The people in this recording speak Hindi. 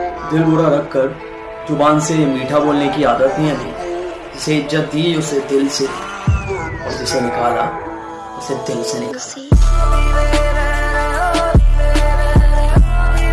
दिल बुरा रख कर ज़ुबान से मीठा बोलने की आदत नहीं थी जिसे इज़्ज़त दी, उसे दिल से और जिसे निकाला, उसे दिल से निकाला।